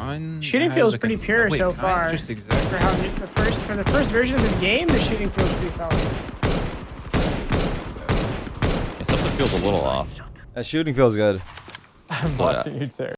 Mine Shooting feels like, pretty a- pure wait, so far. Just For how the first for the first version of this game, the shooting feels pretty solid. Yeah, something feels a little off. That shooting feels good. I'm uh, watching you, Terry.